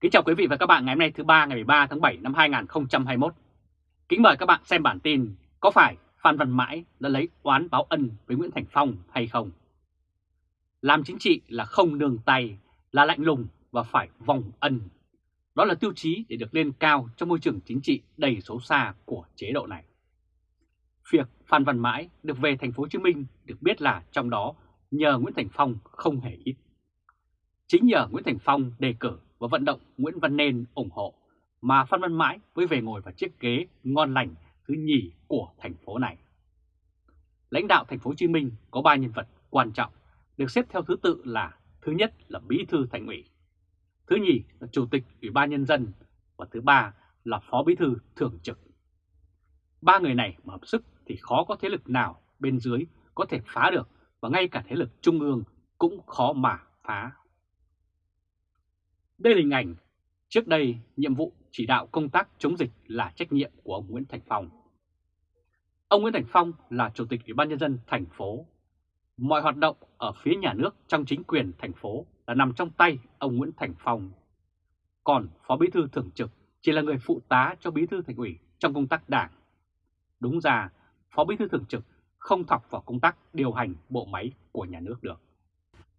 Kính chào quý vị và các bạn ngày hôm nay thứ ba ngày 13 tháng 7 năm 2021. Kính mời các bạn xem bản tin có phải Phan Văn Mãi đã lấy oán báo ân với Nguyễn Thành Phong hay không? Làm chính trị là không nương tay, là lạnh lùng và phải vòng ân. Đó là tiêu chí để được lên cao trong môi trường chính trị đầy xấu xa của chế độ này. Việc Phan Văn Mãi được về thành phố Hồ Chí Minh được biết là trong đó nhờ Nguyễn Thành Phong không hề ít. Chính nhờ Nguyễn Thành Phong đề cử và vận động Nguyễn Văn Nên ủng hộ mà Phan Văn Mãi mới về ngồi vào chiếc ghế ngon lành thứ nhì của thành phố này. Lãnh đạo thành phố Hồ Chí Minh có ba nhân vật quan trọng được xếp theo thứ tự là thứ nhất là Bí thư Thành ủy, thứ nhì là Chủ tịch Ủy ban Nhân dân và thứ ba là Phó Bí thư Thường trực. Ba người này mà hợp sức thì khó có thế lực nào bên dưới có thể phá được và ngay cả thế lực trung ương cũng khó mà phá. Đây là hình ảnh trước đây nhiệm vụ chỉ đạo công tác chống dịch là trách nhiệm của ông Nguyễn Thành Phong. Ông Nguyễn Thành Phong là Chủ tịch Ủy ban Nhân dân thành phố. Mọi hoạt động ở phía nhà nước trong chính quyền thành phố là nằm trong tay ông Nguyễn Thành Phong. Còn Phó Bí thư Thường trực chỉ là người phụ tá cho Bí thư Thành ủy trong công tác đảng. Đúng ra, Phó Bí thư Thường trực không thọc vào công tác điều hành bộ máy của nhà nước được.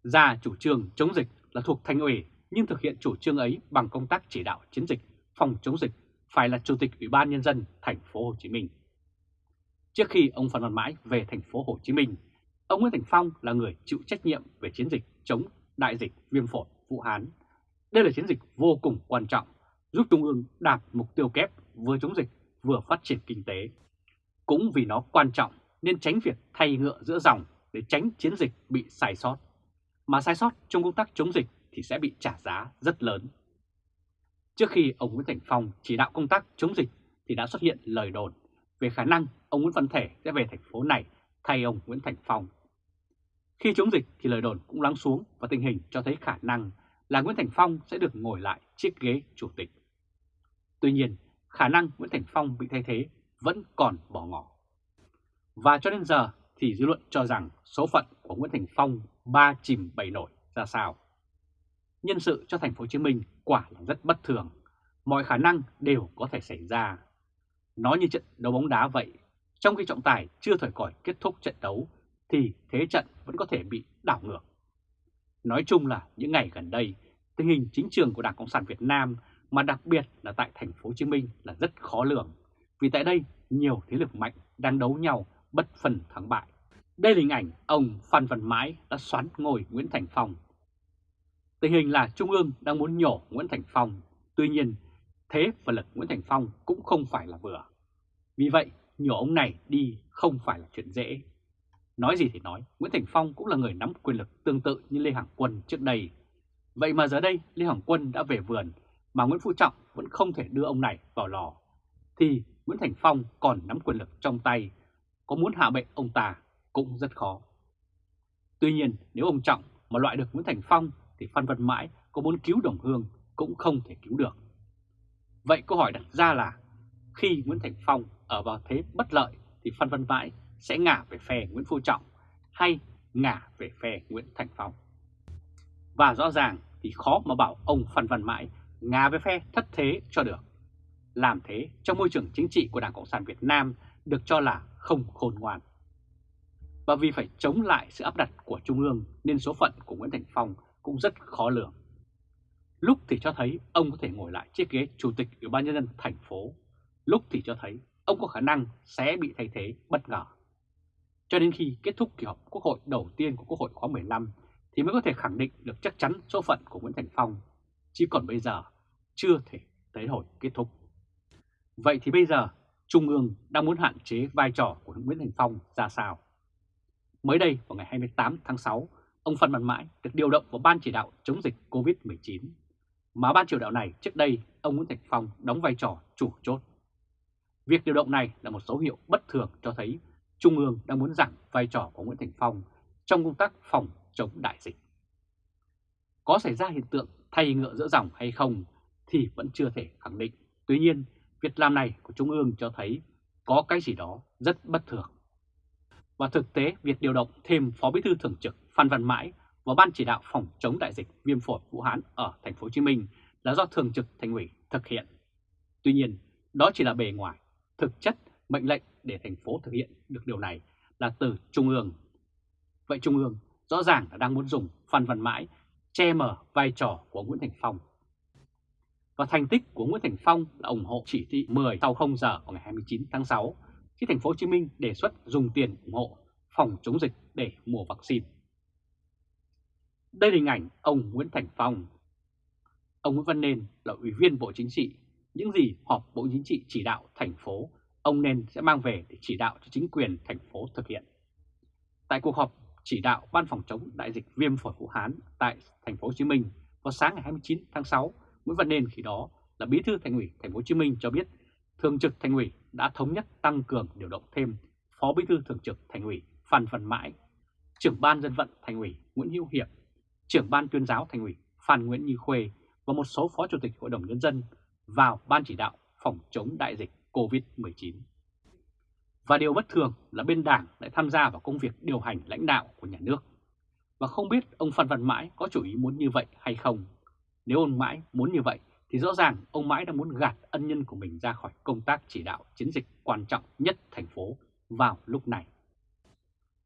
Ra chủ trương chống dịch là thuộc Thành ủy nhưng thực hiện chủ trương ấy bằng công tác chỉ đạo chiến dịch phòng chống dịch phải là Chủ tịch Ủy ban Nhân dân thành phố Hồ Chí Minh. Trước khi ông Phan Văn Mãi về thành phố Hồ Chí Minh, ông Nguyễn Thành Phong là người chịu trách nhiệm về chiến dịch chống đại dịch viêm phổi Vũ Hán. Đây là chiến dịch vô cùng quan trọng, giúp Trung ương đạt mục tiêu kép vừa chống dịch vừa phát triển kinh tế. Cũng vì nó quan trọng nên tránh việc thay ngựa giữa dòng để tránh chiến dịch bị sai sót. Mà sai sót trong công tác chống dịch thì sẽ bị trả giá rất lớn. Trước khi ông Nguyễn Thành Phong chỉ đạo công tác chống dịch thì đã xuất hiện lời đồn về khả năng ông Nguyễn Văn Thể sẽ về thành phố này thay ông Nguyễn Thành Phong. Khi chống dịch thì lời đồn cũng lắng xuống và tình hình cho thấy khả năng là Nguyễn Thành Phong sẽ được ngồi lại chiếc ghế chủ tịch. Tuy nhiên, khả năng Nguyễn Thành Phong bị thay thế vẫn còn bỏ ngỏ. Và cho đến giờ thì dư luận cho rằng số phận của Nguyễn Thành Phong ba chìm bảy nổi ra sao. Nhân sự cho thành phố Hồ Chí Minh quả là rất bất thường, mọi khả năng đều có thể xảy ra. nó như trận đấu bóng đá vậy, trong khi trọng tài chưa thời còi kết thúc trận đấu thì thế trận vẫn có thể bị đảo ngược. Nói chung là những ngày gần đây, tình hình chính trường của Đảng Cộng sản Việt Nam mà đặc biệt là tại thành phố Hồ Chí Minh là rất khó lường, vì tại đây nhiều thế lực mạnh đang đấu nhau bất phần thắng bại. Đây là hình ảnh ông Phan Văn Mãi đã xoắn ngồi Nguyễn Thành Phong. Tình hình là Trung ương đang muốn nhổ Nguyễn Thành Phong, tuy nhiên thế và lực Nguyễn Thành Phong cũng không phải là vừa. Vì vậy, nhổ ông này đi không phải là chuyện dễ. Nói gì thì nói, Nguyễn Thành Phong cũng là người nắm quyền lực tương tự như Lê hoàng Quân trước đây. Vậy mà giờ đây Lê hoàng Quân đã về vườn mà Nguyễn Phú Trọng vẫn không thể đưa ông này vào lò. Thì Nguyễn Thành Phong còn nắm quyền lực trong tay, có muốn hạ bệ ông ta cũng rất khó. Tuy nhiên nếu ông Trọng mà loại được Nguyễn Thành Phong thì Phan Văn Mãi có muốn cứu Đồng Hương cũng không thể cứu được. Vậy câu hỏi đặt ra là, khi Nguyễn Thành Phong ở vào thế bất lợi thì Phan Văn Mãi sẽ ngả về phe Nguyễn Phú Trọng hay ngả về phe Nguyễn Thành Phong. Và rõ ràng thì khó mà bảo ông Phan Văn Mãi ngả về phe thất thế cho được. Làm thế trong môi trường chính trị của Đảng Cộng sản Việt Nam được cho là không khôn ngoan. Và vì phải chống lại sự áp đặt của Trung ương, nên số phận của Nguyễn Thành Phong cũng rất khó lường. Lúc thì cho thấy ông có thể ngồi lại chiếc ghế Chủ tịch Ủy ban Nhân dân thành phố, lúc thì cho thấy ông có khả năng sẽ bị thay thế bất ngờ. Cho đến khi kết thúc kỳ họp Quốc hội đầu tiên của Quốc hội khóa 15 thì mới có thể khẳng định được chắc chắn số phận của Nguyễn Thành Phong, chứ còn bây giờ chưa thể tới hồi kết thúc. Vậy thì bây giờ Trung ương đang muốn hạn chế vai trò của Nguyễn Thành Phong ra sao? Mới đây vào ngày 28 tháng 6, ông Phan Văn Mãi được điều động vào Ban chỉ đạo chống dịch COVID-19. Mà ban chỉ đạo này trước đây ông Nguyễn Thành Phong đóng vai trò chủ chốt. Việc điều động này là một dấu hiệu bất thường cho thấy Trung ương đang muốn giảm vai trò của Nguyễn Thành Phong trong công tác phòng chống đại dịch. Có xảy ra hiện tượng thay ngựa giữa dòng hay không thì vẫn chưa thể khẳng định. Tuy nhiên, việc làm này của Trung ương cho thấy có cái gì đó rất bất thường. Và thực tế, việc điều động thêm Phó Bí thư Thường trực Phan Văn Mãi và Ban chỉ đạo phòng chống đại dịch viêm phổi Vũ Hán ở thành phố Hồ Chí Minh là do Thường trực Thành ủy thực hiện. Tuy nhiên, đó chỉ là bề ngoài, thực chất mệnh lệnh để thành phố thực hiện được điều này là từ Trung ương. Vậy Trung ương rõ ràng là đang muốn dùng Phan Văn Mãi che mờ vai trò của Nguyễn Thành Phong. Và thành tích của Nguyễn Thành Phong là ủng hộ chỉ thị 10 sau 0 giờ vào ngày 29 tháng 6 khi thành phố Hồ Chí Minh đề xuất dùng tiền ủng hộ phòng chống dịch để mua vaccine. Đây là hình ảnh ông Nguyễn Thành Phong. Ông Nguyễn Văn Nên là ủy viên Bộ Chính trị. Những gì họp Bộ Chính trị chỉ đạo thành phố, ông Nên sẽ mang về để chỉ đạo cho chính quyền thành phố thực hiện. Tại cuộc họp chỉ đạo Ban phòng chống đại dịch viêm phổi Vũ Hán tại thành phố Hồ Chí Minh vào sáng ngày 29 tháng 6, Nguyễn Văn Nên khi đó là Bí thư Thành ủy thành phố Hồ Chí Minh cho biết Thường trực Thành ủy đã thống nhất tăng cường điều động thêm Phó Bí thư Thường trực Thành ủy Phan Văn Mãi, trưởng ban dân vận Thành ủy Nguyễn Hữu Hiệp, trưởng ban tuyên giáo Thành ủy Phan Nguyễn Như Khuê và một số Phó Chủ tịch Hội đồng Nhân dân vào Ban chỉ đạo phòng chống đại dịch COVID-19. Và điều bất thường là bên Đảng lại tham gia vào công việc điều hành lãnh đạo của nhà nước. Và không biết ông Phan Văn Mãi có chủ ý muốn như vậy hay không. Nếu ông Mãi muốn như vậy thì rõ ràng ông Mãi đang muốn gạt ân nhân của mình ra khỏi công tác chỉ đạo chiến dịch quan trọng nhất thành phố vào lúc này.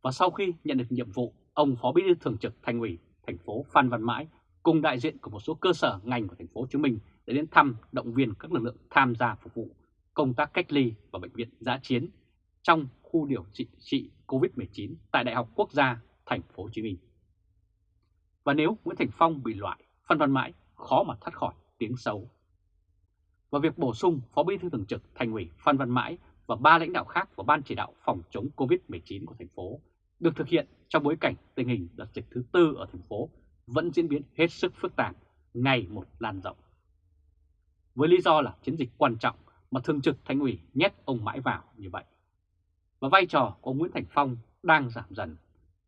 Và sau khi nhận được nhiệm vụ, ông Phó Bí thư Thường trực Thành ủy thành phố Phan Văn Mãi cùng đại diện của một số cơ sở ngành của thành phố Hồ Chí Minh để đến thăm động viên các lực lượng tham gia phục vụ công tác cách ly và bệnh viện giã chiến trong khu điều trị, trị COVID-19 tại Đại học Quốc gia thành phố Hồ Chí Minh. Và nếu Nguyễn Thành Phong bị loại, Phan Văn Mãi khó mà thoát khỏi tiếng xấu. Và việc bổ sung Phó Bí thư Thường trực Thành ủy Phan Văn Mãi và ba lãnh đạo khác của Ban chỉ đạo phòng chống COVID-19 của thành phố được thực hiện trong bối cảnh tình hình đợt dịch thứ tư ở thành phố vẫn diễn biến hết sức phức tạp, ngày một lan rộng. Với lý do là chiến dịch quan trọng mà Thường trực Thành ủy nhét ông mãi vào như vậy. Và vai trò của ông Nguyễn Thành Phong đang giảm dần.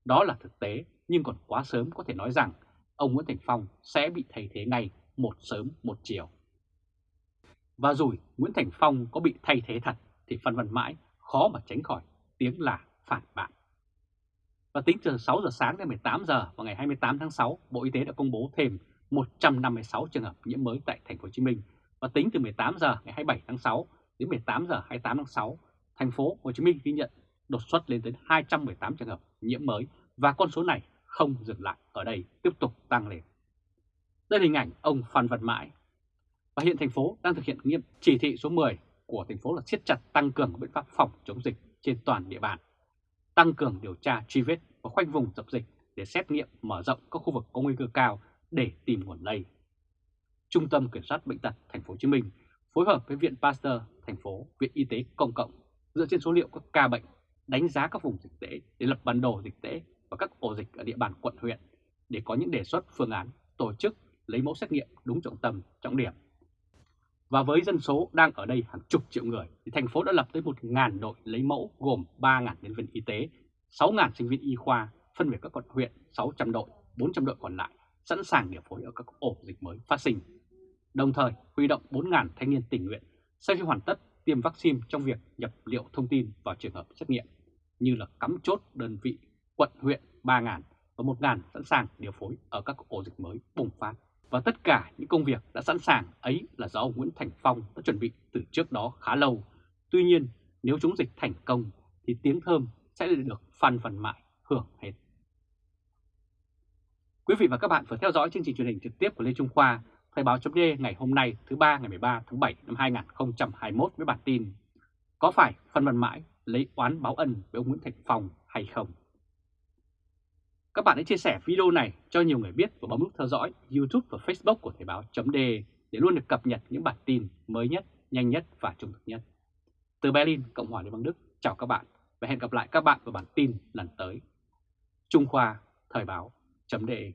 Đó là thực tế nhưng còn quá sớm có thể nói rằng ông Nguyễn Thành Phong sẽ bị thay thế ngay một sớm một chiều. Và rồi Nguyễn Thành Phong có bị thay thế thật thì Phan Văn Mãi khó mà tránh khỏi tiếng là phản bác. Và tính từ 6 giờ sáng đến 18 giờ vào ngày 28 tháng 6, Bộ Y tế đã công bố thêm 156 trường hợp nhiễm mới tại thành phố Hồ Chí Minh. Và tính từ 18 giờ ngày 27 tháng 6 đến 18 giờ 28 tháng 6, thành phố Hồ Chí Minh ghi nhận đột xuất lên đến 218 trường hợp nhiễm mới và con số này không dừng lại ở đây, tiếp tục tăng lên. Đây là hình ảnh ông Phan Văn Mãi. Và hiện thành phố đang thực hiện nghiêm chỉ thị số 10 của thành phố là siết chặt tăng cường biện pháp phòng chống dịch trên toàn địa bàn tăng cường điều tra truy vết và khoanh vùng dập dịch để xét nghiệm mở rộng các khu vực có nguy cơ cao để tìm nguồn lây. Trung tâm Kiểm soát Bệnh tật Thành phố Hồ Chí Minh phối hợp với Viện Pasteur thành phố, Viện Y tế Công cộng dựa trên số liệu các ca bệnh, đánh giá các vùng dịch tễ để lập bản đồ dịch tễ và các ổ dịch ở địa bàn quận huyện để có những đề xuất phương án tổ chức lấy mẫu xét nghiệm đúng trọng tâm, trọng điểm và với dân số đang ở đây hàng chục triệu người, thì thành phố đã lập tới 1.000 đội lấy mẫu gồm 3.000 nhân viên y tế, 6.000 sinh viên y khoa, phân về các quận huyện 600 đội, 400 đội còn lại, sẵn sàng điều phối ở các ổ dịch mới phát sinh. Đồng thời huy động 4.000 thanh niên tình nguyện sau khi hoàn tất tiêm vaccine trong việc nhập liệu thông tin vào trường hợp xét nghiệm, như là cắm chốt đơn vị quận huyện 3.000 và 1.000 sẵn sàng điều phối ở các ổ dịch mới bùng phát. Và tất cả những công việc đã sẵn sàng ấy là do ông Nguyễn Thành Phong đã chuẩn bị từ trước đó khá lâu. Tuy nhiên, nếu chống dịch thành công thì tiếng thơm sẽ được Phan Văn Mãi hưởng hết. Quý vị và các bạn vừa theo dõi chương trình truyền hình trực tiếp của Lê Trung Khoa, Thời báo chấm ngày hôm nay thứ ba ngày 13 tháng 7 năm 2021 với bản tin Có phải Phan Văn Mãi lấy oán báo ân với ông Nguyễn Thành Phong hay không? Các bạn hãy chia sẻ video này cho nhiều người biết và bấm nút theo dõi YouTube và Facebook của Thời báo .de để luôn được cập nhật những bản tin mới nhất, nhanh nhất và trung thực nhất. Từ Berlin, Cộng hòa Liên bang Đức, chào các bạn và hẹn gặp lại các bạn vào bản tin lần tới. Trung Khoa Thời báo .de